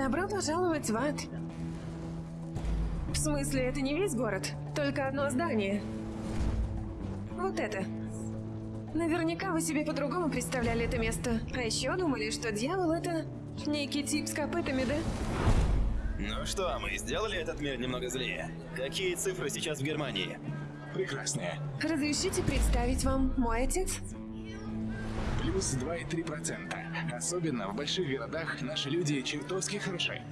Добро пожаловать в ад. В смысле, это не весь город, только одно здание. Вот это. Наверняка вы себе по-другому представляли это место. А еще думали, что дьявол это некий тип с копытами, да? Ну что, мы сделали этот мир немного злее? Какие цифры сейчас в Германии? Прекрасные. Разрешите представить вам мой отец? Плюс 2,3%. Особенно в больших городах наши люди чертовски хороши.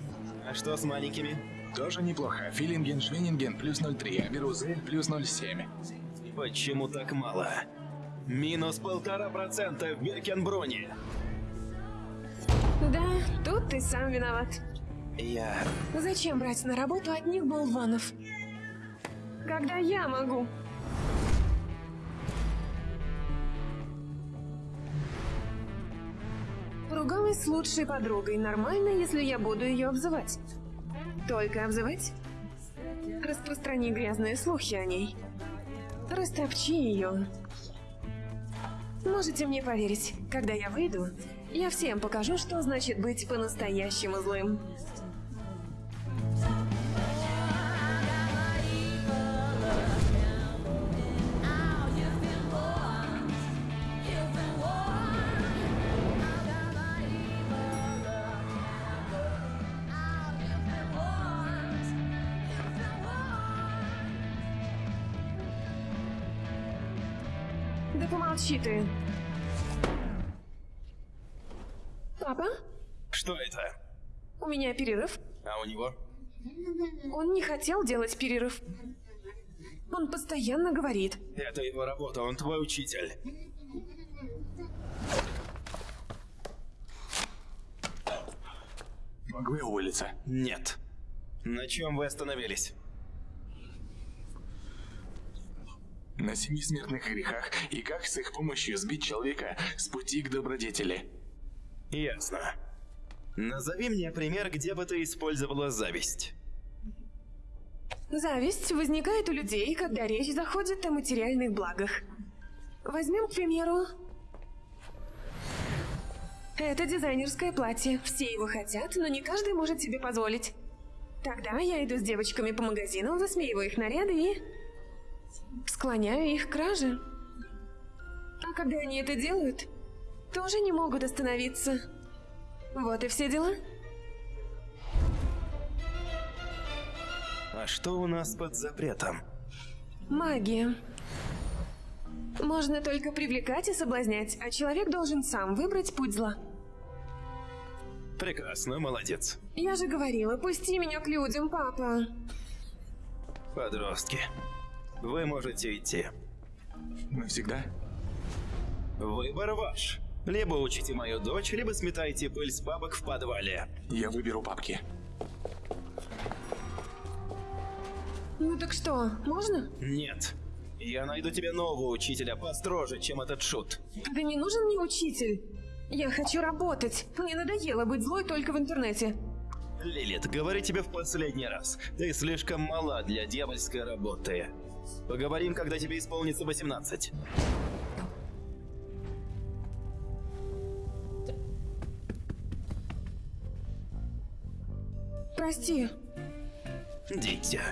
А что с маленькими? Тоже неплохо. Филинген, Швенинген плюс 0,3, а Берузель плюс 0,7. Почему так мало? Минус полтора процента в Биркенброне. Да, тут ты сам виноват. Я... Зачем брать на работу одних болванов? Когда я могу? Ругалась с лучшей подругой. Нормально, если я буду ее обзывать. Только обзывать? Распространи грязные слухи о ней. Растопчи ее. Можете мне поверить, когда я выйду, я всем покажу, что значит быть по-настоящему злым. Да помолчи ты. Папа, Что это? у меня перерыв. А у него? Он не хотел делать перерыв. Он постоянно говорит. Это его работа, он твой учитель. Могу я уволиться? Нет. На чем вы остановились? На семи смертных грехах и как с их помощью сбить человека с пути к добродетели. Ясно. Назови мне пример, где бы ты использовала зависть. Зависть возникает у людей, когда речь заходит о материальных благах. Возьмем, к примеру, это дизайнерское платье. Все его хотят, но не каждый может себе позволить. Тогда я иду с девочками по магазинам, засмеиваю их наряды и... склоняю их к краже. А когда они это делают, тоже не могут остановиться. Вот и все дела. А что у нас под запретом? Магия. Можно только привлекать и соблазнять, а человек должен сам выбрать путь зла. Прекрасно, молодец. Я же говорила, пусти меня к людям, папа. Подростки. Вы можете идти. Навсегда? Выбор ваш. Либо учите мою дочь, либо сметайте пыль с бабок в подвале. Я выберу папки. Ну так что, можно? Нет. Я найду тебе нового учителя построже, чем этот шут. Да не нужен мне учитель. Я хочу работать. Мне надоело быть злой только в интернете. Лилит, говорю тебе в последний раз. Ты слишком мала для дьявольской работы. Поговорим, когда тебе исполнится 18. Прости. Дитя.